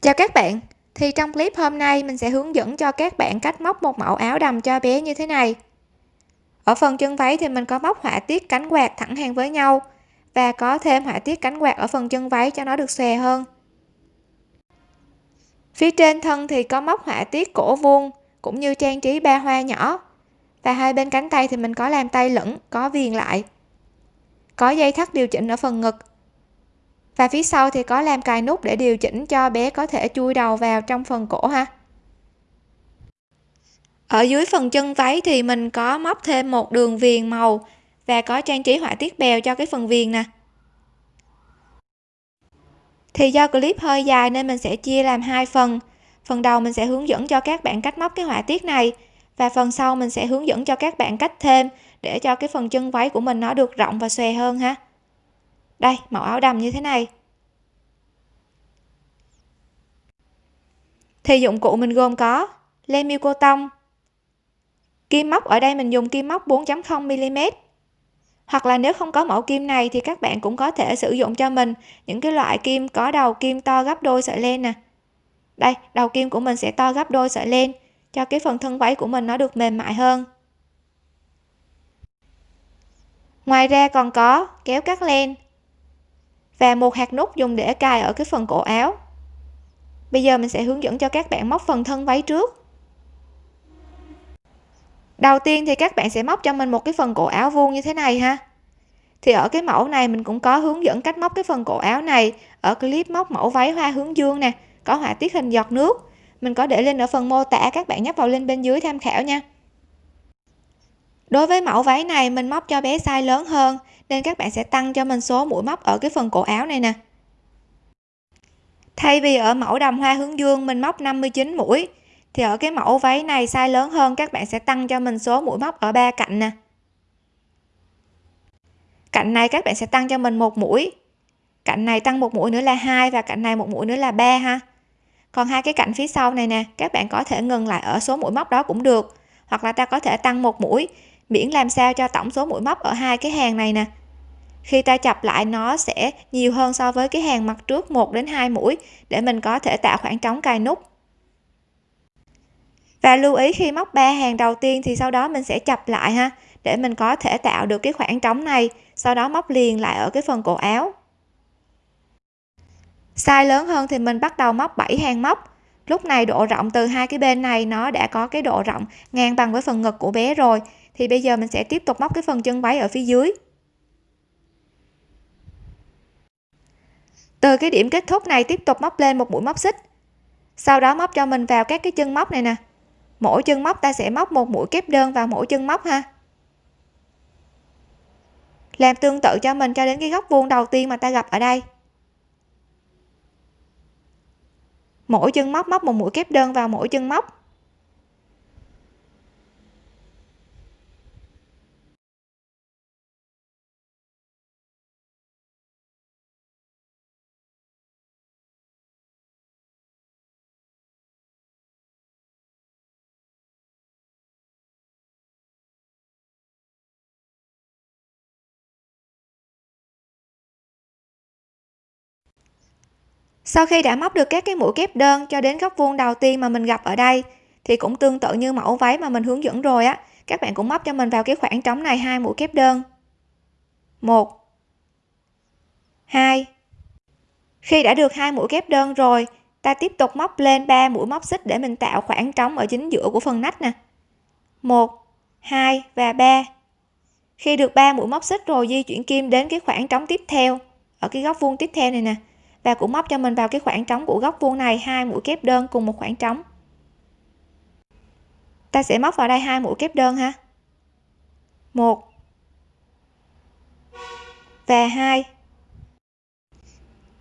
Chào các bạn, thì trong clip hôm nay mình sẽ hướng dẫn cho các bạn cách móc một mẫu áo đầm cho bé như thế này. Ở phần chân váy thì mình có móc họa tiết cánh quạt thẳng hàng với nhau và có thêm họa tiết cánh quạt ở phần chân váy cho nó được xòe hơn. Phía trên thân thì có móc họa tiết cổ vuông cũng như trang trí ba hoa nhỏ. Và hai bên cánh tay thì mình có làm tay lửng, có viền lại. Có dây thắt điều chỉnh ở phần ngực và phía sau thì có làm cài nút để điều chỉnh cho bé có thể chui đầu vào trong phần cổ ha. Ở dưới phần chân váy thì mình có móc thêm một đường viền màu và có trang trí họa tiết bèo cho cái phần viền nè. Thì do clip hơi dài nên mình sẽ chia làm hai phần. Phần đầu mình sẽ hướng dẫn cho các bạn cách móc cái họa tiết này và phần sau mình sẽ hướng dẫn cho các bạn cách thêm để cho cái phần chân váy của mình nó được rộng và xòe hơn ha đây, mẫu áo đầm như thế này. Thì dụng cụ mình gồm có len miêu cô tông kim móc, ở đây mình dùng kim móc 4.0 mm. Hoặc là nếu không có mẫu kim này thì các bạn cũng có thể sử dụng cho mình những cái loại kim có đầu kim to gấp đôi sợi len nè. Đây, đầu kim của mình sẽ to gấp đôi sợi len, cho cái phần thân váy của mình nó được mềm mại hơn. Ngoài ra còn có kéo cắt len và một hạt nút dùng để cài ở cái phần cổ áo. Bây giờ mình sẽ hướng dẫn cho các bạn móc phần thân váy trước. Đầu tiên thì các bạn sẽ móc cho mình một cái phần cổ áo vuông như thế này ha. Thì ở cái mẫu này mình cũng có hướng dẫn cách móc cái phần cổ áo này ở clip móc mẫu váy hoa hướng dương nè, có họa tiết hình giọt nước. Mình có để lên ở phần mô tả, các bạn nhấp vào link bên dưới tham khảo nha. Đối với mẫu váy này mình móc cho bé size lớn hơn nên các bạn sẽ tăng cho mình số mũi móc ở cái phần cổ áo này nè. Thay vì ở mẫu đầm hoa hướng dương, mình móc 59 mũi, thì ở cái mẫu váy này size lớn hơn, các bạn sẽ tăng cho mình số mũi móc ở ba cạnh nè. Cạnh này các bạn sẽ tăng cho mình một mũi. Cạnh này tăng một mũi nữa là hai và cạnh này một mũi nữa là ba ha. Còn hai cái cạnh phía sau này nè, các bạn có thể ngừng lại ở số mũi móc đó cũng được. Hoặc là ta có thể tăng một mũi, miễn làm sao cho tổng số mũi móc ở hai cái hàng này nè khi ta chập lại nó sẽ nhiều hơn so với cái hàng mặt trước 1 đến 2 mũi để mình có thể tạo khoảng trống cài nút. Và lưu ý khi móc ba hàng đầu tiên thì sau đó mình sẽ chập lại ha, để mình có thể tạo được cái khoảng trống này, sau đó móc liền lại ở cái phần cổ áo. Size lớn hơn thì mình bắt đầu móc 7 hàng móc. Lúc này độ rộng từ hai cái bên này nó đã có cái độ rộng ngang bằng với phần ngực của bé rồi, thì bây giờ mình sẽ tiếp tục móc cái phần chân váy ở phía dưới. Từ cái điểm kết thúc này tiếp tục móc lên một mũi móc xích. Sau đó móc cho mình vào các cái chân móc này nè. Mỗi chân móc ta sẽ móc một mũi kép đơn vào mỗi chân móc ha. Làm tương tự cho mình cho đến cái góc vuông đầu tiên mà ta gặp ở đây. Mỗi chân móc móc một mũi kép đơn vào mỗi chân móc. Sau khi đã móc được các cái mũi kép đơn cho đến góc vuông đầu tiên mà mình gặp ở đây, thì cũng tương tự như mẫu váy mà mình hướng dẫn rồi á, các bạn cũng móc cho mình vào cái khoảng trống này hai mũi kép đơn. Một. Hai. Khi đã được hai mũi kép đơn rồi, ta tiếp tục móc lên 3 mũi móc xích để mình tạo khoảng trống ở chính giữa của phần nách nè. Một, hai và ba. Khi được 3 mũi móc xích rồi di chuyển kim đến cái khoảng trống tiếp theo, ở cái góc vuông tiếp theo này nè và cũng móc cho mình vào cái khoảng trống của góc vuông này, hai mũi kép đơn cùng một khoảng trống. Ta sẽ móc vào đây hai mũi kép đơn ha. Một và hai.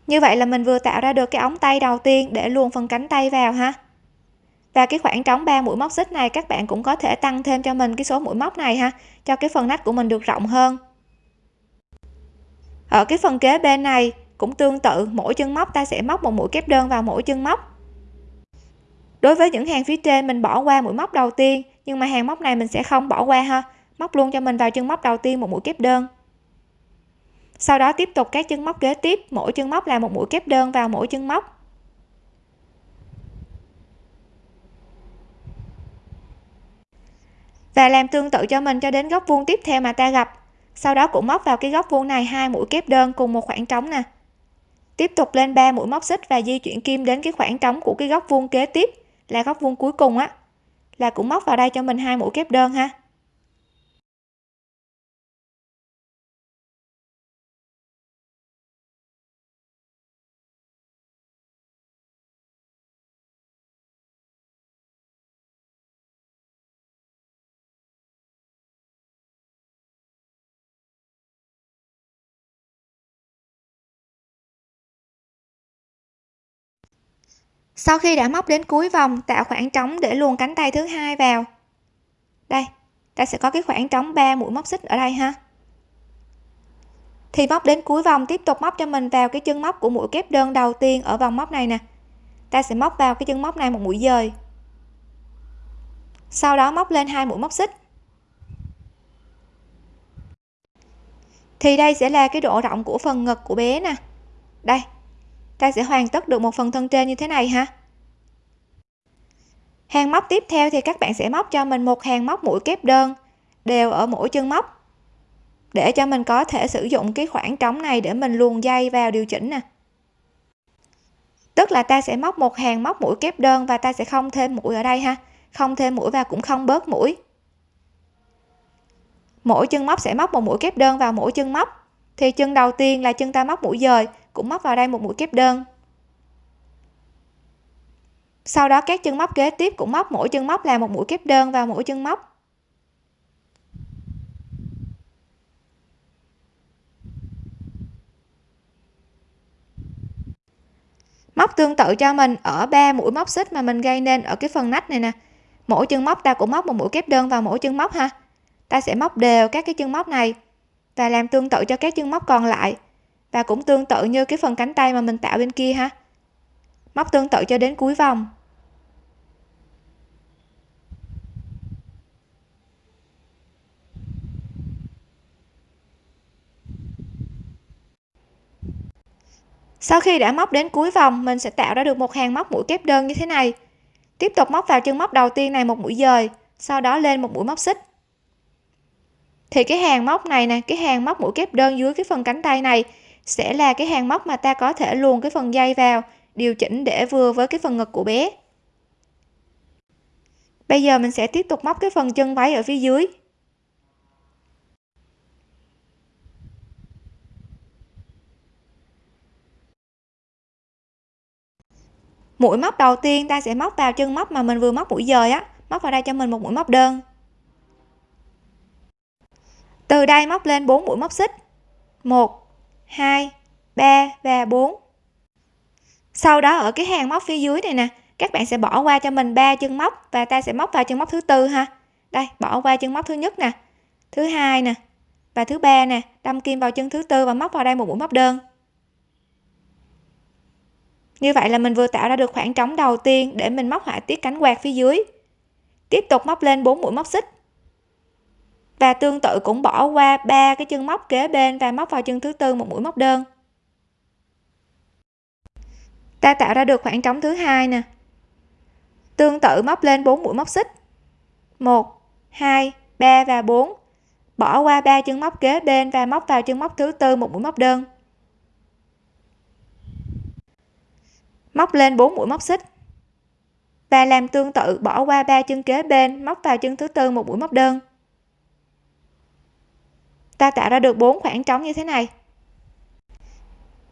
Như vậy là mình vừa tạo ra được cái ống tay đầu tiên để luồn phần cánh tay vào ha. Và cái khoảng trống 3 mũi móc xích này, các bạn cũng có thể tăng thêm cho mình cái số mũi móc này ha, cho cái phần nách của mình được rộng hơn. Ở cái phần kế bên này cũng tương tự, mỗi chân móc ta sẽ móc một mũi kép đơn vào mỗi chân móc. Đối với những hàng phía trên, mình bỏ qua mũi móc đầu tiên, nhưng mà hàng móc này mình sẽ không bỏ qua ha. Móc luôn cho mình vào chân móc đầu tiên một mũi kép đơn. Sau đó tiếp tục các chân móc kế tiếp, mỗi chân móc là một mũi kép đơn vào mỗi chân móc. Và làm tương tự cho mình cho đến góc vuông tiếp theo mà ta gặp. Sau đó cũng móc vào cái góc vuông này hai mũi kép đơn cùng một khoảng trống nè tiếp tục lên 3 mũi móc xích và di chuyển kim đến cái khoảng trống của cái góc vuông kế tiếp, là góc vuông cuối cùng á. Là cũng móc vào đây cho mình hai mũi kép đơn ha. Sau khi đã móc đến cuối vòng, tạo khoảng trống để luồn cánh tay thứ hai vào. Đây, ta sẽ có cái khoảng trống 3 mũi móc xích ở đây ha. Thì móc đến cuối vòng, tiếp tục móc cho mình vào cái chân móc của mũi kép đơn đầu tiên ở vòng móc này nè. Ta sẽ móc vào cái chân móc này một mũi dời. Sau đó móc lên hai mũi móc xích. Thì đây sẽ là cái độ rộng của phần ngực của bé nè. Đây ta sẽ hoàn tất được một phần thân trên như thế này ha hàng móc tiếp theo thì các bạn sẽ móc cho mình một hàng móc mũi kép đơn, đều ở mỗi chân móc. Để cho mình có thể sử dụng cái khoảng trống này để mình luồn dây vào điều chỉnh nè. Tức là ta sẽ móc một hàng móc mũi kép đơn và ta sẽ không thêm mũi ở đây ha. Không thêm mũi và cũng không bớt mũi. Mỗi chân móc sẽ móc một mũi kép đơn vào mỗi chân móc. Thì chân đầu tiên là chân ta móc mũi dời cũng móc vào đây một mũi kép đơn. Sau đó các chân móc kế tiếp cũng móc, mỗi chân móc là một mũi kép đơn vào mỗi chân móc. Móc tương tự cho mình ở ba mũi móc xích mà mình gây nên ở cái phần nách này nè. Mỗi chân móc ta cũng móc một mũi kép đơn vào mỗi chân móc ha. Ta sẽ móc đều các cái chân móc này và làm tương tự cho các chân móc còn lại và cũng tương tự như cái phần cánh tay mà mình tạo bên kia ha. Móc tương tự cho đến cuối vòng. Sau khi đã móc đến cuối vòng, mình sẽ tạo ra được một hàng móc mũi kép đơn như thế này. Tiếp tục móc vào chân móc đầu tiên này một mũi dời, sau đó lên một mũi móc xích. Thì cái hàng móc này nè, cái hàng móc mũi kép đơn dưới cái phần cánh tay này sẽ là cái hàng móc mà ta có thể luồn cái phần dây vào, điều chỉnh để vừa với cái phần ngực của bé. Bây giờ mình sẽ tiếp tục móc cái phần chân váy ở phía dưới. Mũi móc đầu tiên ta sẽ móc vào chân móc mà mình vừa móc mũi dời á, móc vào đây cho mình một mũi móc đơn. Từ đây móc lên 4 mũi móc xích. 1 2 3 và 4 sau đó ở cái hàng móc phía dưới này nè, các bạn sẽ bỏ qua cho mình ba chân móc và ta sẽ móc vào chân móc thứ tư ha. Đây, bỏ qua chân móc thứ nhất nè, thứ hai nè và thứ ba nè, đâm kim vào chân thứ tư và móc vào đây một mũi móc đơn. Như vậy là mình vừa tạo ra được khoảng trống đầu tiên để mình móc họa tiết cánh quạt phía dưới. Tiếp tục móc lên 4 mũi móc xích và tương tự cũng bỏ qua ba cái chân móc kế bên và móc vào chân thứ tư một mũi móc đơn. Ta tạo ra được khoảng trống thứ hai nè. Tương tự móc lên 4 mũi móc xích. 1 2 3 và 4 bỏ qua ba chân móc kế bên và móc vào chân móc thứ tư một mũi móc đơn. Móc lên 4 mũi móc xích. Và làm tương tự bỏ qua ba chân kế bên, móc vào chân thứ tư một mũi móc đơn ta tạo ra được bốn khoảng trống như thế này.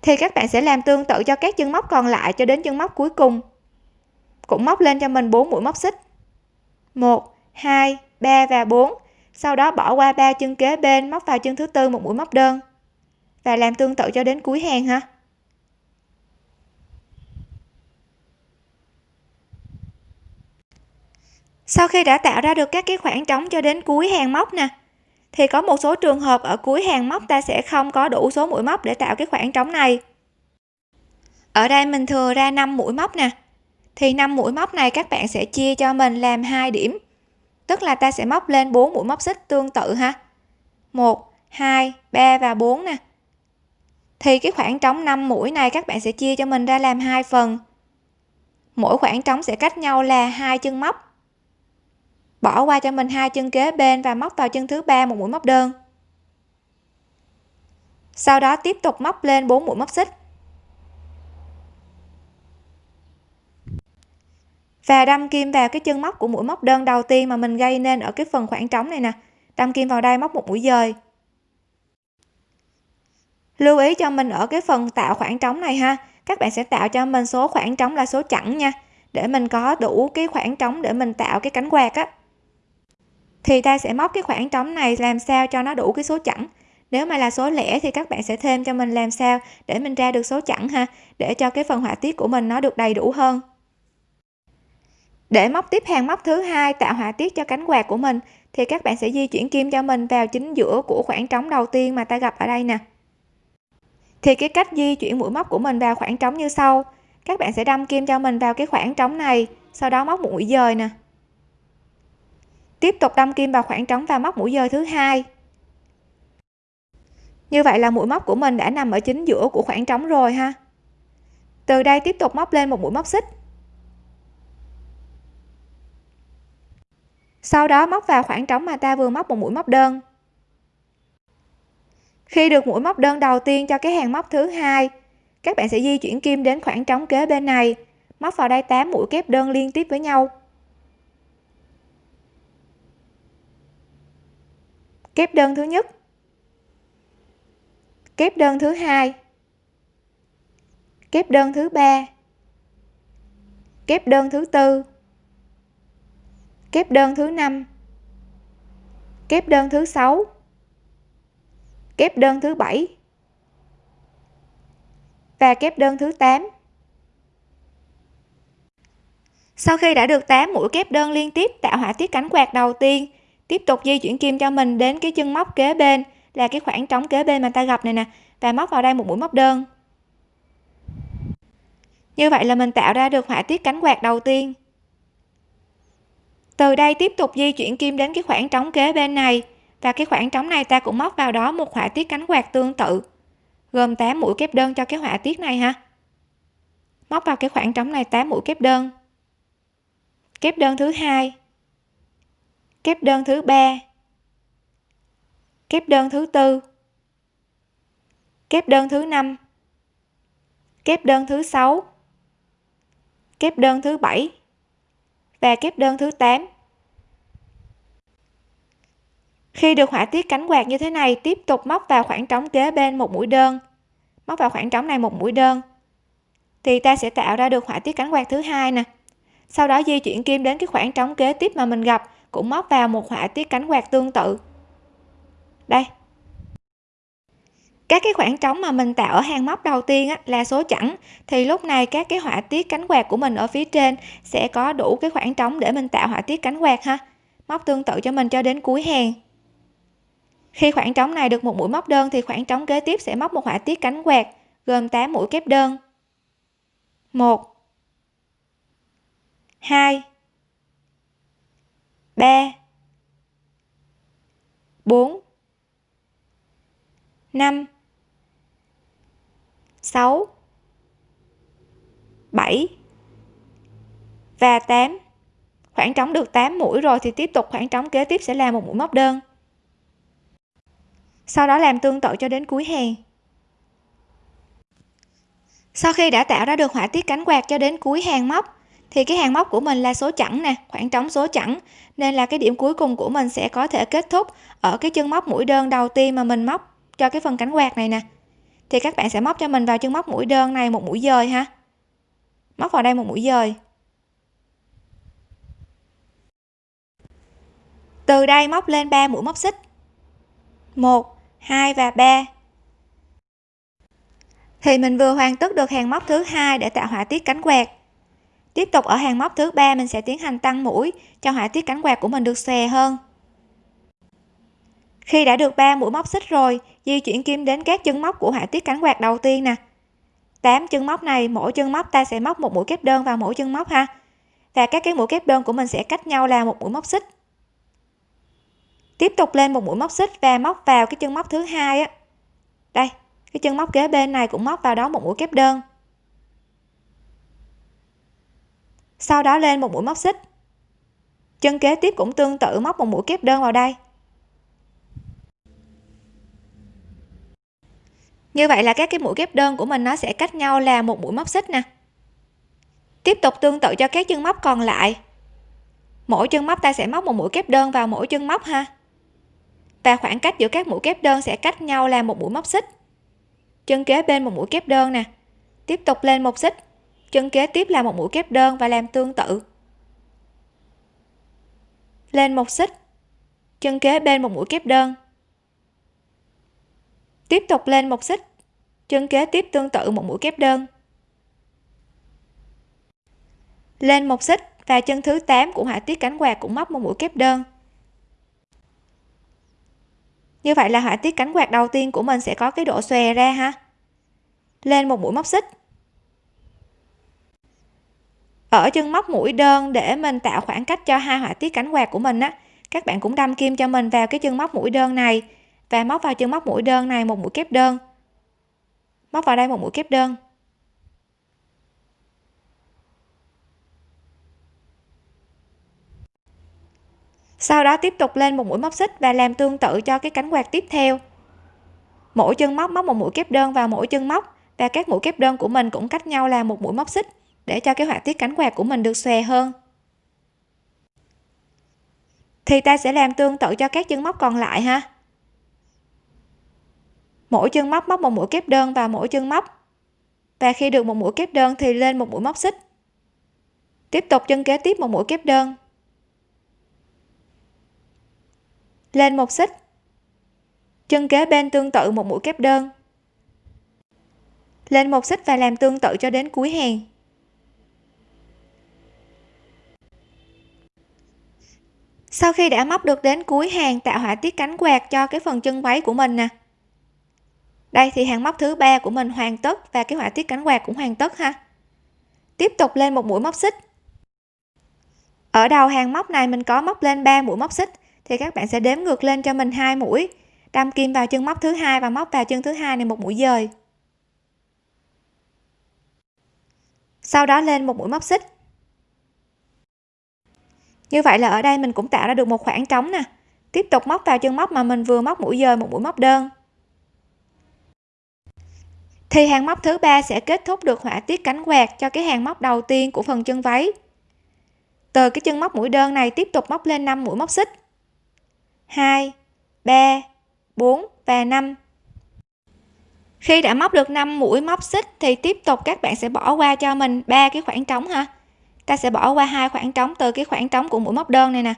Thì các bạn sẽ làm tương tự cho các chân móc còn lại cho đến chân móc cuối cùng. Cũng móc lên cho mình 4 mũi móc xích. 1 2 3 và 4 sau đó bỏ qua ba chân kế bên, móc vào chân thứ tư một mũi móc đơn. Và làm tương tự cho đến cuối hàng ha. Sau khi đã tạo ra được các cái khoảng trống cho đến cuối hàng móc nè thì có một số trường hợp ở cuối hàng móc ta sẽ không có đủ số mũi móc để tạo cái khoảng trống này. Ở đây mình thừa ra 5 mũi móc nè. Thì 5 mũi móc này các bạn sẽ chia cho mình làm hai điểm. Tức là ta sẽ móc lên 4 mũi móc xích tương tự ha. 1 2 3 và 4 nè. Thì cái khoảng trống 5 mũi này các bạn sẽ chia cho mình ra làm hai phần. Mỗi khoảng trống sẽ cách nhau là hai chân móc bỏ qua cho mình hai chân kế bên và móc vào chân thứ ba một mũi móc đơn. Sau đó tiếp tục móc lên 4 mũi móc xích. Và đâm kim vào cái chân móc của mũi móc đơn đầu tiên mà mình gây nên ở cái phần khoảng trống này nè. Đâm kim vào đây móc một mũi dời. Lưu ý cho mình ở cái phần tạo khoảng trống này ha. Các bạn sẽ tạo cho mình số khoảng trống là số chẵn nha. Để mình có đủ cái khoảng trống để mình tạo cái cánh quạt á thì ta sẽ móc cái khoảng trống này làm sao cho nó đủ cái số chẵn. Nếu mà là số lẻ thì các bạn sẽ thêm cho mình làm sao để mình ra được số chẵn ha, để cho cái phần họa tiết của mình nó được đầy đủ hơn. Để móc tiếp hàng móc thứ hai tạo họa tiết cho cánh quạt của mình, thì các bạn sẽ di chuyển kim cho mình vào chính giữa của khoảng trống đầu tiên mà ta gặp ở đây nè. Thì cái cách di chuyển mũi móc của mình vào khoảng trống như sau. Các bạn sẽ đâm kim cho mình vào cái khoảng trống này, sau đó móc mũi dời nè tiếp tục đâm kim vào khoảng trống và móc mũi dời thứ hai. Như vậy là mũi móc của mình đã nằm ở chính giữa của khoảng trống rồi ha. Từ đây tiếp tục móc lên một mũi móc xích. Sau đó móc vào khoảng trống mà ta vừa móc một mũi móc đơn. Khi được mũi móc đơn đầu tiên cho cái hàng móc thứ hai, các bạn sẽ di chuyển kim đến khoảng trống kế bên này, móc vào đây 8 mũi kép đơn liên tiếp với nhau. Kép đơn thứ nhất. Kép đơn thứ hai. Kép đơn thứ ba. Kép đơn thứ tư. Kép đơn thứ năm. Kép đơn thứ sáu. Kép đơn thứ bảy. Và kép đơn thứ 8 sau khi đã được 8 mũi kép đơn liên tiếp tạo họa tiết cánh quạt đầu tiên tiếp tục di chuyển kim cho mình đến cái chân móc kế bên, là cái khoảng trống kế bên mà ta gặp này nè, và móc vào đây một mũi móc đơn. Như vậy là mình tạo ra được họa tiết cánh quạt đầu tiên. Từ đây tiếp tục di chuyển kim đến cái khoảng trống kế bên này, và cái khoảng trống này ta cũng móc vào đó một họa tiết cánh quạt tương tự, gồm 8 mũi kép đơn cho cái họa tiết này ha. Móc vào cái khoảng trống này 8 mũi kép đơn. Kép đơn thứ hai kép đơn thứ ba. Kép đơn thứ tư. Kép đơn thứ năm. Kép đơn thứ sáu. Kép đơn thứ bảy. Và kép đơn thứ 8 khi được họa tiết cánh quạt như thế này, tiếp tục móc vào khoảng trống kế bên một mũi đơn. Móc vào khoảng trống này một mũi đơn. Thì ta sẽ tạo ra được họa tiết cánh quạt thứ hai nè. Sau đó di chuyển kim đến cái khoảng trống kế tiếp mà mình gặp cũng móc vào một họa tiết cánh quạt tương tự. Đây. Các cái khoảng trống mà mình tạo ở hàng móc đầu tiên á, là số chẵn. Thì lúc này các cái họa tiết cánh quạt của mình ở phía trên sẽ có đủ cái khoảng trống để mình tạo họa tiết cánh quạt ha. Móc tương tự cho mình cho đến cuối hàng. Khi khoảng trống này được một mũi móc đơn thì khoảng trống kế tiếp sẽ móc một họa tiết cánh quạt gồm 8 mũi kép đơn. 1 2 3 4 5 6 7 và 8 khoảng trống được 8 mũi rồi thì tiếp tục khoảng trống kế tiếp sẽ là một mũi móc đơn. Sau đó làm tương tự cho đến cuối hàng sau khi đã tạo ra được họa tiết cánh quạt cho đến cuối hàng móc thì cái hàng móc của mình là số chẵn nè, khoảng trống số chẵn. Nên là cái điểm cuối cùng của mình sẽ có thể kết thúc ở cái chân móc mũi đơn đầu tiên mà mình móc cho cái phần cánh quạt này nè. Thì các bạn sẽ móc cho mình vào chân móc mũi đơn này một mũi dời ha. Móc vào đây một mũi dời. Từ đây móc lên 3 mũi móc xích. 1 2 và 3 thì mình vừa hoàn tất được hàng móc thứ hai để tạo họa tiết cánh quạt tiếp tục ở hàng móc thứ ba, mình sẽ tiến hành tăng mũi cho họa tiết cánh quạt của mình được xòe hơn. Khi đã được 3 mũi móc xích rồi, di chuyển kim đến các chân móc của họa tiết cánh quạt đầu tiên nè. 8 chân móc này, mỗi chân móc ta sẽ móc một mũi kép đơn vào mỗi chân móc ha. Và các cái mũi kép đơn của mình sẽ cách nhau là một mũi móc xích. Tiếp tục lên một mũi móc xích và móc vào cái chân móc thứ hai á. Đây, cái chân móc kế bên này cũng móc vào đó một mũi kép đơn. Sau đó lên một mũi móc xích. Chân kế tiếp cũng tương tự móc một mũi kép đơn vào đây. Như vậy là các cái mũi kép đơn của mình nó sẽ cách nhau là một mũi móc xích nè. Tiếp tục tương tự cho các chân móc còn lại. Mỗi chân móc ta sẽ móc một mũi kép đơn vào mỗi chân móc ha. Và khoảng cách giữa các mũi kép đơn sẽ cách nhau là một mũi móc xích. Chân kế bên một mũi kép đơn nè. Tiếp tục lên một xích chân kế tiếp là một mũi kép đơn và làm tương tự. Lên một xích. Chân kế bên một mũi kép đơn. Tiếp tục lên một xích. Chân kế tiếp tương tự một mũi kép đơn. Lên một xích và chân thứ 8 của họa tiết cánh quạt cũng móc một mũi kép đơn. Như vậy là họa tiết cánh quạt đầu tiên của mình sẽ có cái độ xòe ra ha. Lên một mũi móc xích ở chân móc mũi đơn để mình tạo khoảng cách cho hai họa tiết cánh quạt của mình á. Các bạn cũng đâm kim cho mình vào cái chân móc mũi đơn này và móc vào chân móc mũi đơn này một mũi kép đơn. Móc vào đây một mũi kép đơn. Sau đó tiếp tục lên một mũi móc xích và làm tương tự cho cái cánh quạt tiếp theo. Mỗi chân móc móc một mũi kép đơn vào mỗi chân móc và các mũi kép đơn của mình cũng cách nhau là một mũi móc xích để cho cái họa tiết cánh quạt của mình được xòe hơn. Thì ta sẽ làm tương tự cho các chân móc còn lại ha. Mỗi chân móc móc một mũi kép đơn vào mỗi chân móc. Và khi được một mũi kép đơn thì lên một mũi móc xích. Tiếp tục chân kế tiếp một mũi kép đơn. Lên một xích. Chân kế bên tương tự một mũi kép đơn. Lên một xích và làm tương tự cho đến cuối hàng. Sau khi đã móc được đến cuối hàng tạo họa tiết cánh quạt cho cái phần chân váy của mình nè. Đây, thì hàng móc thứ ba của mình hoàn tất và cái họa tiết cánh quạt cũng hoàn tất ha. Tiếp tục lên một mũi móc xích. Ở đầu hàng móc này mình có móc lên 3 mũi móc xích, thì các bạn sẽ đếm ngược lên cho mình hai mũi. Đâm kim vào chân móc thứ hai và móc vào chân thứ hai này một mũi dời. Sau đó lên một mũi móc xích như vậy là ở đây mình cũng tạo ra được một khoảng trống nè. Tiếp tục móc vào chân móc mà mình vừa móc mũi dời một mũi móc đơn. Thì hàng móc thứ ba sẽ kết thúc được họa tiết cánh quạt cho cái hàng móc đầu tiên của phần chân váy. Từ cái chân móc mũi đơn này tiếp tục móc lên 5 mũi móc xích. 2 3 4 và 5 khi đã móc được 5 mũi móc xích thì tiếp tục các bạn sẽ bỏ qua cho mình ba cái khoảng trống ha ta sẽ bỏ qua hai khoảng trống từ cái khoảng trống của mũi móc đơn này nè.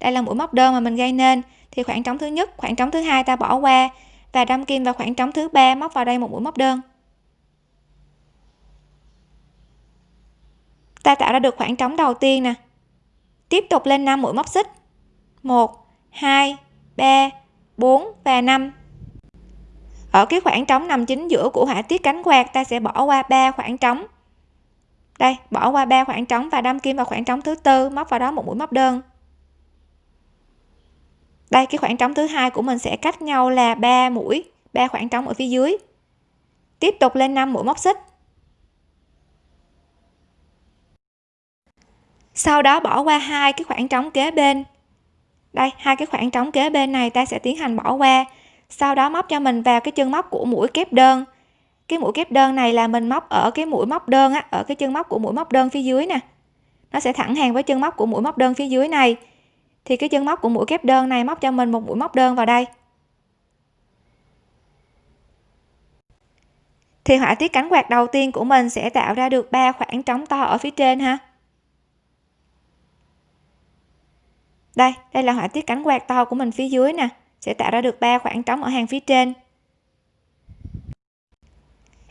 Đây là mũi móc đơn mà mình gây nên. Thì khoảng trống thứ nhất, khoảng trống thứ hai ta bỏ qua và đâm kim vào khoảng trống thứ ba móc vào đây một mũi móc đơn. Ta tạo ra được khoảng trống đầu tiên nè. Tiếp tục lên 5 mũi móc xích. 1 2 3 4 và 5 ở cái khoảng trống nằm chính giữa của họa tiết cánh quạt, ta sẽ bỏ qua ba khoảng trống đây, bỏ qua ba khoảng trống và đâm kim vào khoảng trống thứ tư, móc vào đó một mũi móc đơn. Đây, cái khoảng trống thứ hai của mình sẽ cách nhau là ba mũi, ba khoảng trống ở phía dưới. Tiếp tục lên 5 mũi móc xích. Sau đó bỏ qua hai cái khoảng trống kế bên. Đây, hai cái khoảng trống kế bên này ta sẽ tiến hành bỏ qua. Sau đó móc cho mình vào cái chân móc của mũi kép đơn cái mũi kép đơn này là mình móc ở cái mũi móc đơn á, ở cái chân móc của mũi móc đơn phía dưới nè. Nó sẽ thẳng hàng với chân móc của mũi móc đơn phía dưới này. Thì cái chân móc của mũi kép đơn này móc cho mình một mũi móc đơn vào đây. Thì họa tiết cánh quạt đầu tiên của mình sẽ tạo ra được ba khoảng trống to ở phía trên ha. Đây đây là họa tiết cánh quạt to của mình phía dưới nè. Sẽ tạo ra được ba khoảng trống ở hàng phía trên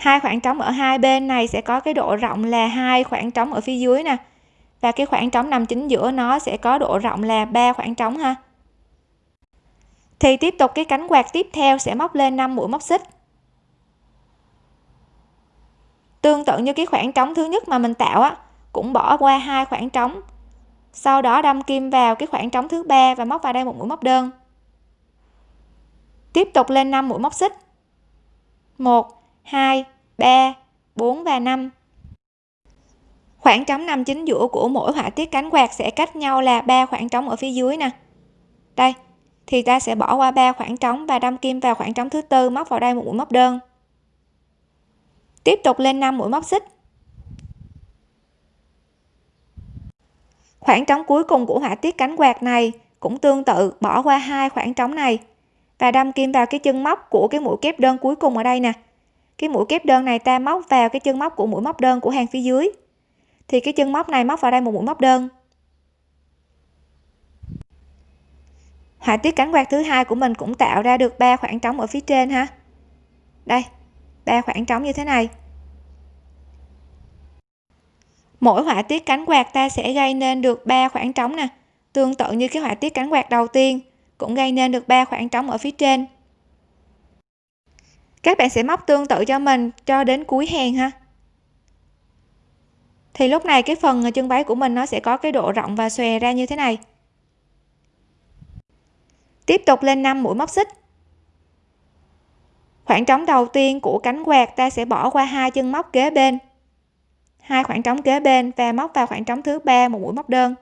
hai khoảng trống ở hai bên này sẽ có cái độ rộng là hai khoảng trống ở phía dưới nè. Và cái khoảng trống nằm chính giữa nó sẽ có độ rộng là ba khoảng trống ha. Thì tiếp tục cái cánh quạt tiếp theo sẽ móc lên 5 mũi móc xích. Tương tự như cái khoảng trống thứ nhất mà mình tạo á, cũng bỏ qua hai khoảng trống. Sau đó đâm kim vào cái khoảng trống thứ ba và móc vào đây một mũi móc đơn. Tiếp tục lên 5 mũi móc xích. 1 2 3 4 và 5 khoảng trống nằm chính giữa của mỗi họa tiết cánh quạt sẽ cách nhau là ba khoảng trống ở phía dưới nè. Đây, thì ta sẽ bỏ qua ba khoảng trống và đâm kim vào khoảng trống thứ tư móc vào đây một mũi móc đơn. Tiếp tục lên 5 mũi móc xích. Khoảng trống cuối cùng của họa tiết cánh quạt này cũng tương tự, bỏ qua hai khoảng trống này và đâm kim vào cái chân móc của cái mũi kép đơn cuối cùng ở đây nè cái mũi kép đơn này ta móc vào cái chân móc của mũi móc đơn của hàng phía dưới. Thì cái chân móc này móc vào đây một mũi móc đơn. Họa tiết cánh quạt thứ hai của mình cũng tạo ra được ba khoảng trống ở phía trên ha. Đây, ba khoảng trống như thế này. Mỗi họa tiết cánh quạt ta sẽ gây nên được ba khoảng trống nè. Tương tự như cái họa tiết cánh quạt đầu tiên cũng gây nên được ba khoảng trống ở phía trên các bạn sẽ móc tương tự cho mình cho đến cuối hàng ha. Thì lúc này cái phần chân váy của mình nó sẽ có cái độ rộng và xòe ra như thế này. Tiếp tục lên 5 mũi móc xích. Khoảng trống đầu tiên của cánh quạt ta sẽ bỏ qua hai chân móc kế bên. Hai khoảng trống kế bên và móc vào khoảng trống thứ ba một mũi móc đơn.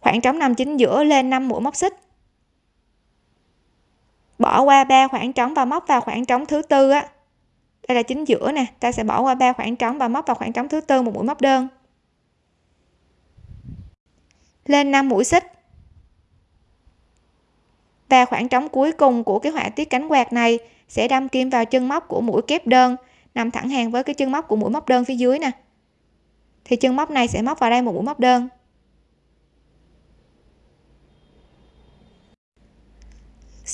Khoảng trống nằm chính giữa lên 5 mũi móc xích bỏ qua ba khoảng trống và móc vào khoảng trống thứ tư á. Đây là chính giữa nè, ta sẽ bỏ qua ba khoảng trống và móc vào khoảng trống thứ tư một mũi móc đơn. Lên 5 mũi xích. Và khoảng trống cuối cùng của cái họa tiết cánh quạt này sẽ đâm kim vào chân móc của mũi kép đơn, nằm thẳng hàng với cái chân móc của mũi móc đơn phía dưới nè. Thì chân móc này sẽ móc vào đây một mũi móc đơn.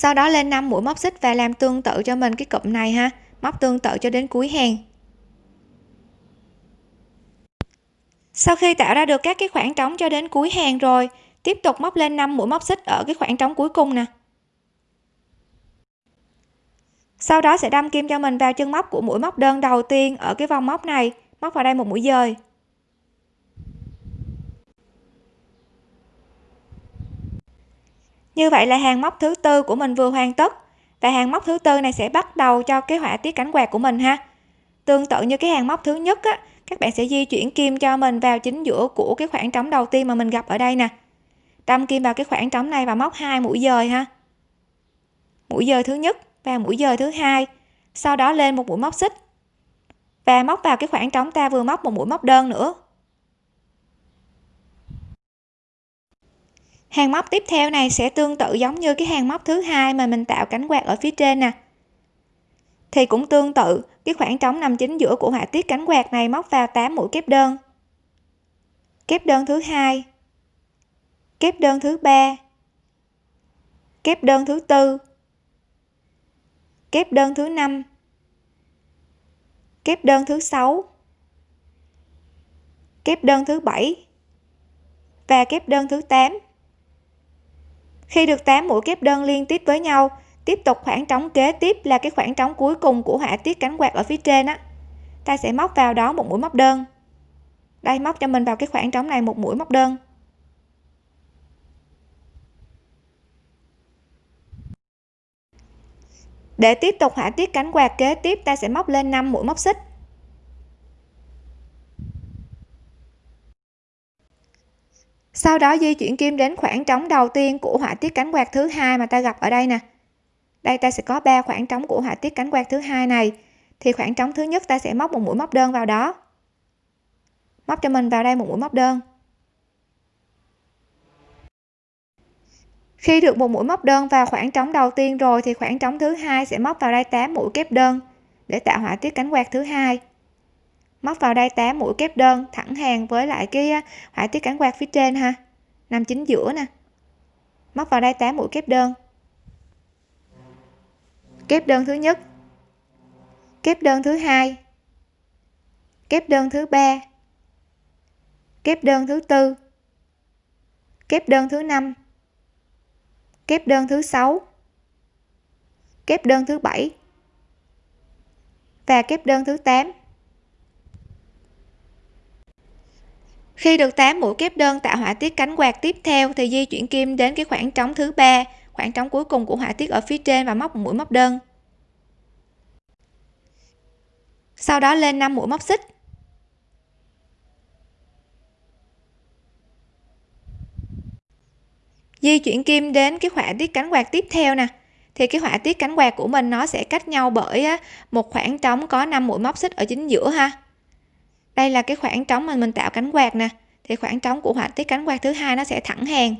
Sau đó lên 5 mũi móc xích và làm tương tự cho mình cái cụm này ha. Móc tương tự cho đến cuối hàng. Sau khi tạo ra được các cái khoảng trống cho đến cuối hàng rồi, tiếp tục móc lên 5 mũi móc xích ở cái khoảng trống cuối cùng nè. Sau đó sẽ đâm kim cho mình vào chân móc của mũi móc đơn đầu tiên ở cái vòng móc này, móc vào đây một mũi dời. Như vậy là hàng móc thứ tư của mình vừa hoàn tất. Và hàng móc thứ tư này sẽ bắt đầu cho cái họa tiết cánh quạt của mình ha. Tương tự như cái hàng móc thứ nhất á, các bạn sẽ di chuyển kim cho mình vào chính giữa của cái khoảng trống đầu tiên mà mình gặp ở đây nè. Đâm kim vào cái khoảng trống này và móc hai mũi dời ha. Mũi dời thứ nhất và mũi dời thứ hai. Sau đó lên một mũi móc xích. Và móc vào cái khoảng trống ta vừa móc một mũi móc đơn nữa. Hàng móc tiếp theo này sẽ tương tự giống như cái hàng móc thứ hai mà mình tạo cánh quạt ở phía trên nè. Thì cũng tương tự, cái khoảng trống nằm chính giữa của họa tiết cánh quạt này móc vào 8 mũi kép đơn. Kép đơn thứ hai, kép đơn thứ ba, kép đơn thứ tư, kép đơn thứ năm, kép đơn thứ sáu, kép đơn thứ bảy và kép đơn thứ 8 khi được 8 mũi kép đơn liên tiếp với nhau, tiếp tục khoảng trống kế tiếp là cái khoảng trống cuối cùng của họa tiết cánh quạt ở phía trên á. Ta sẽ móc vào đó một mũi móc đơn. Đây, móc cho mình vào cái khoảng trống này một mũi móc đơn. Để tiếp tục họa tiết cánh quạt kế tiếp, ta sẽ móc lên 5 mũi móc xích. Sau đó di chuyển kim đến khoảng trống đầu tiên của họa tiết cánh quạt thứ hai mà ta gặp ở đây nè. Đây ta sẽ có ba khoảng trống của họa tiết cánh quạt thứ hai này. Thì khoảng trống thứ nhất ta sẽ móc một mũi móc đơn vào đó. Móc cho mình vào đây một mũi móc đơn. Khi được một mũi móc đơn vào khoảng trống đầu tiên rồi thì khoảng trống thứ hai sẽ móc vào đây 8 mũi kép đơn để tạo họa tiết cánh quạt thứ hai móc vào đây 8 mũi kép đơn thẳng hàng với lại cái họa tiết cánh quạt phía trên ha. Nằm chính giữa nè. Móc vào đây 8 mũi kép đơn. Kép đơn thứ nhất. Kép đơn thứ hai. Kép đơn thứ ba. Kép đơn thứ tư. Kép đơn thứ năm. Kép đơn thứ sáu. Kép đơn thứ bảy. Và kép đơn thứ 8 khi được 8 mũi kép đơn tạo họa tiết cánh quạt tiếp theo thì di chuyển kim đến cái khoảng trống thứ ba, khoảng trống cuối cùng của họa tiết ở phía trên và móc một mũi móc đơn. Sau đó lên 5 mũi móc xích. Di chuyển kim đến cái họa tiết cánh quạt tiếp theo nè. Thì cái họa tiết cánh quạt của mình nó sẽ cách nhau bởi một khoảng trống có 5 mũi móc xích ở chính giữa ha đây là cái khoảng trống mà mình tạo cánh quạt nè. Thì khoảng trống của họa tiết cánh quạt thứ hai nó sẽ thẳng hàng.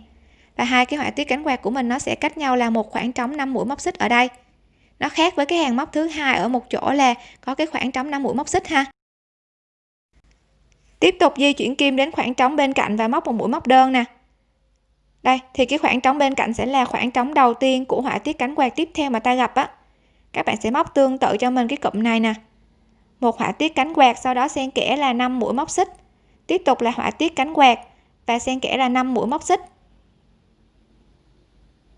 Và hai cái họa tiết cánh quạt của mình nó sẽ cách nhau là một khoảng trống 5 mũi móc xích ở đây. Nó khác với cái hàng móc thứ hai ở một chỗ là có cái khoảng trống 5 mũi móc xích ha. Tiếp tục di chuyển kim đến khoảng trống bên cạnh và móc một mũi móc đơn nè. Đây, thì cái khoảng trống bên cạnh sẽ là khoảng trống đầu tiên của họa tiết cánh quạt tiếp theo mà ta gặp á. Các bạn sẽ móc tương tự cho mình cái cụm này nè một họa tiết cánh quạt sau đó xen kẽ là 5 mũi móc xích. Tiếp tục là họa tiết cánh quạt và xen kẽ là 5 mũi móc xích.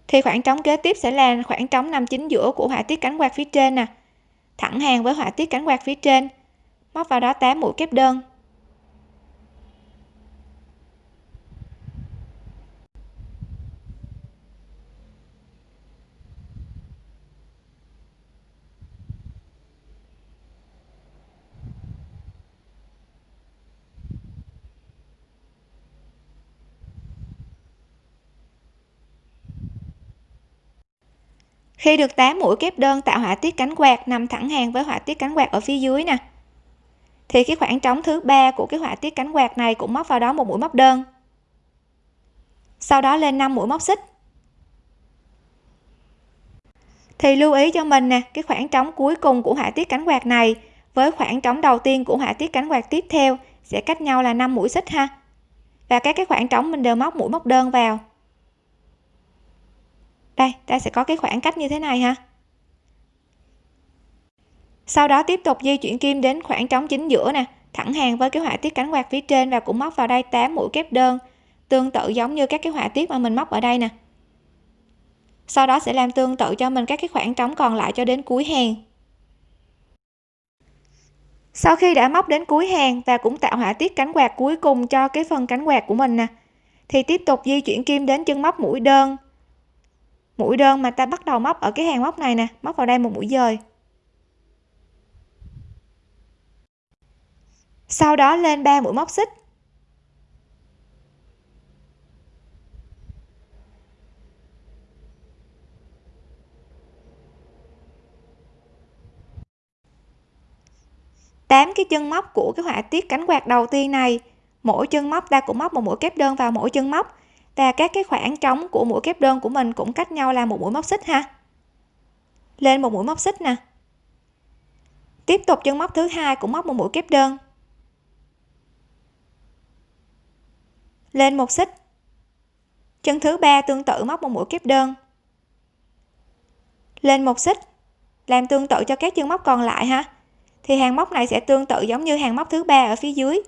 Thì khoảng trống kế tiếp sẽ là khoảng trống nằm chính giữa của họa tiết cánh quạt phía trên nè. Thẳng hàng với họa tiết cánh quạt phía trên. Móc vào đó 8 mũi kép đơn. Khi được 8 mũi kép đơn tạo họa tiết cánh quạt nằm thẳng hàng với họa tiết cánh quạt ở phía dưới nè. Thì cái khoảng trống thứ ba của cái họa tiết cánh quạt này cũng móc vào đó một mũi móc đơn. Sau đó lên 5 mũi móc xích. Thì lưu ý cho mình nè, cái khoảng trống cuối cùng của họa tiết cánh quạt này với khoảng trống đầu tiên của họa tiết cánh quạt tiếp theo sẽ cách nhau là 5 mũi xích ha. Và các cái khoảng trống mình đều móc mũi móc đơn vào đây, ta sẽ có cái khoảng cách như thế này ha. Sau đó tiếp tục di chuyển kim đến khoảng trống chính giữa nè, thẳng hàng với cái họa tiết cánh quạt phía trên và cũng móc vào đây 8 mũi kép đơn, tương tự giống như các cái họa tiết mà mình móc ở đây nè. Sau đó sẽ làm tương tự cho mình các cái khoảng trống còn lại cho đến cuối hàng. Sau khi đã móc đến cuối hàng và cũng tạo họa tiết cánh quạt cuối cùng cho cái phần cánh quạt của mình nè, thì tiếp tục di chuyển kim đến chân móc mũi đơn mũi đơn mà ta bắt đầu móc ở cái hàng móc này nè, móc vào đây một mũi dời. Sau đó lên 3 mũi móc xích. Tám cái chân móc của cái họa tiết cánh quạt đầu tiên này, mỗi chân móc ta cũng móc một mũi kép đơn vào mỗi chân móc và các cái khoảng trống của mũi kép đơn của mình cũng cách nhau là một mũi móc xích ha. Lên một mũi móc xích nè. Tiếp tục chân móc thứ hai cũng móc một mũi kép đơn. Lên một xích. Chân thứ ba tương tự móc một mũi kép đơn. Lên một xích, làm tương tự cho các chân móc còn lại ha. Thì hàng móc này sẽ tương tự giống như hàng móc thứ ba ở phía dưới.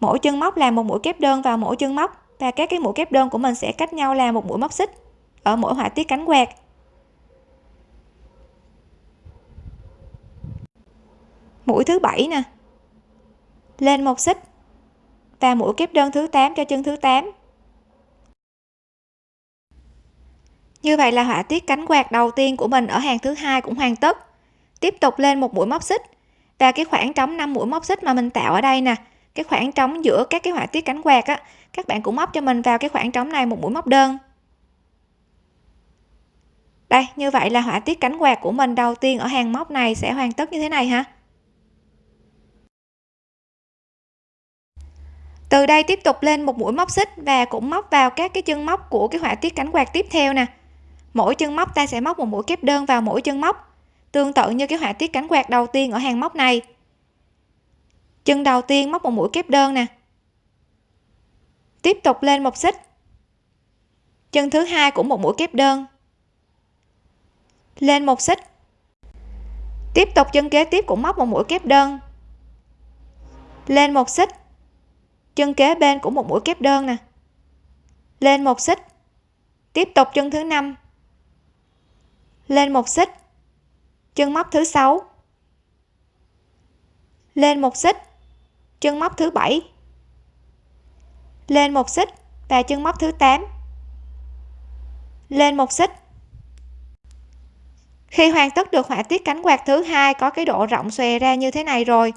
Mỗi chân móc làm một mũi kép đơn vào mỗi chân móc và các cái mũi kép đơn của mình sẽ cách nhau là một mũi móc xích ở mỗi họa tiết cánh quạt. Mũi thứ bảy nè. Lên một xích và mũi kép đơn thứ 8 cho chân thứ 8 như vậy là họa tiết cánh quạt đầu tiên của mình ở hàng thứ hai cũng hoàn tất. Tiếp tục lên một mũi móc xích và cái khoảng trống 5 mũi móc xích mà mình tạo ở đây nè cái khoảng trống giữa các cái họa tiết cánh quạt á, các bạn cũng móc cho mình vào cái khoảng trống này một mũi móc đơn. Đây, như vậy là họa tiết cánh quạt của mình đầu tiên ở hàng móc này sẽ hoàn tất như thế này ha. Từ đây tiếp tục lên một mũi móc xích và cũng móc vào các cái chân móc của cái họa tiết cánh quạt tiếp theo nè. Mỗi chân móc ta sẽ móc một mũi kép đơn vào mỗi chân móc, tương tự như cái họa tiết cánh quạt đầu tiên ở hàng móc này chân đầu tiên móc một mũi kép đơn nè. Tiếp tục lên một xích. Chân thứ hai cũng một mũi kép đơn. Lên một xích. Tiếp tục chân kế tiếp cũng móc một mũi kép đơn. Lên một xích. Chân kế bên cũng một mũi kép đơn nè. Lên một xích. Tiếp tục chân thứ năm. Lên một xích. Chân móc thứ sáu. Lên một xích chân móc thứ bảy. Lên một xích và chân móc thứ 8 lên một xích. Khi hoàn tất được họa tiết cánh quạt thứ hai có cái độ rộng xòe ra như thế này rồi,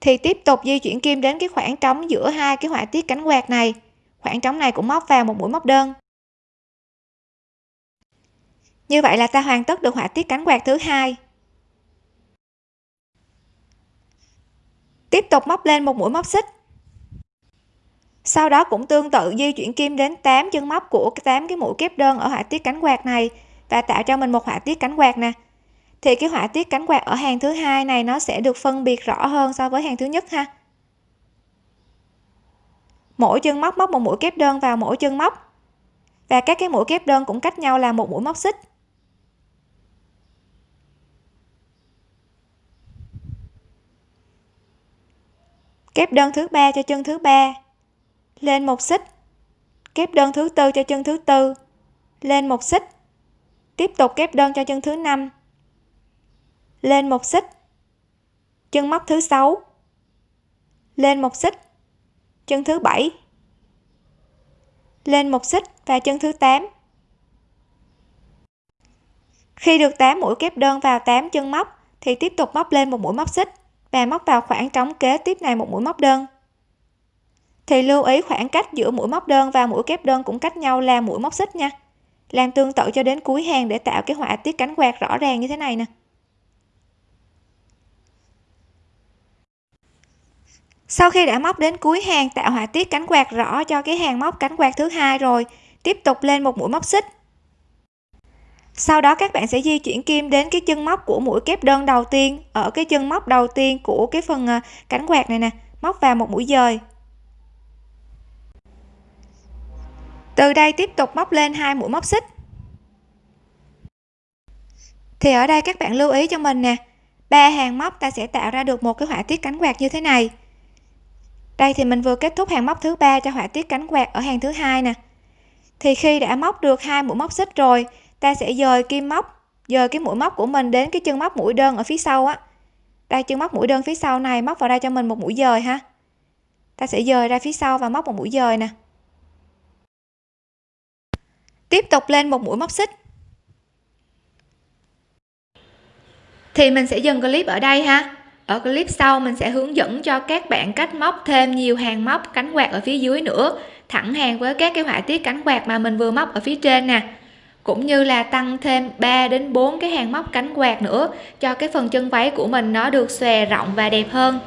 thì tiếp tục di chuyển kim đến cái khoảng trống giữa hai cái họa tiết cánh quạt này. Khoảng trống này cũng móc vào một mũi móc đơn. Như vậy là ta hoàn tất được họa tiết cánh quạt thứ hai. Tiếp tục móc lên một mũi móc xích. Sau đó cũng tương tự di chuyển kim đến 8 chân móc của 8 cái mũi kép đơn ở họa tiết cánh quạt này và tạo cho mình một họa tiết cánh quạt nè. Thì cái họa tiết cánh quạt ở hàng thứ hai này nó sẽ được phân biệt rõ hơn so với hàng thứ nhất ha. Mỗi chân móc móc một mũi kép đơn vào mỗi chân móc. Và các cái mũi kép đơn cũng cách nhau là một mũi móc xích. Kép đơn thứ ba cho chân thứ ba. Lên một xích. Kép đơn thứ tư cho chân thứ tư. Lên một xích. Tiếp tục kép đơn cho chân thứ năm. Lên một xích. Chân móc thứ sáu. Lên một xích. Chân thứ bảy. Lên một xích và chân thứ 8 khi được 8 mũi kép đơn vào 8 chân móc, thì tiếp tục móc lên một mũi móc xích và móc vào khoảng trống kế tiếp này một mũi móc đơn. Thì lưu ý khoảng cách giữa mũi móc đơn và mũi kép đơn cũng cách nhau là mũi móc xích nha. Làm tương tự cho đến cuối hàng để tạo cái họa tiết cánh quạt rõ ràng như thế này nè. Sau khi đã móc đến cuối hàng, tạo họa tiết cánh quạt rõ cho cái hàng móc cánh quạt thứ hai rồi, tiếp tục lên một mũi móc xích sau đó các bạn sẽ di chuyển kim đến cái chân móc của mũi kép đơn đầu tiên, ở cái chân móc đầu tiên của cái phần ờ, cánh quạt này nè, móc vào một mũi dời. Từ đây tiếp tục móc lên hai mũi móc xích. Thì ở đây các bạn lưu ý cho mình nè, ba hàng móc ta sẽ tạo ra được một cái họa tiết cánh quạt như thế này. Đây thì mình vừa kết thúc hàng móc thứ ba cho họa tiết cánh quạt ở hàng thứ hai nè. Thì khi đã móc được hai mũi móc xích rồi ta sẽ dời kim móc, dời cái mũi móc của mình đến cái chân móc mũi đơn ở phía sau á. Đây chân móc mũi đơn phía sau này móc vào đây cho mình một mũi dời ha. Ta sẽ dời ra phía sau và móc một mũi dời nè. Tiếp tục lên một mũi móc xích. Thì mình sẽ dừng clip ở đây ha. Ở clip sau mình sẽ hướng dẫn cho các bạn cách móc thêm nhiều hàng móc cánh quạt ở phía dưới nữa, thẳng hàng với các cái họa tiết cánh quạt mà mình vừa móc ở phía trên nè cũng như là tăng thêm 3 đến 4 cái hàng móc cánh quạt nữa, cho cái phần chân váy của mình nó được xòe rộng và đẹp hơn.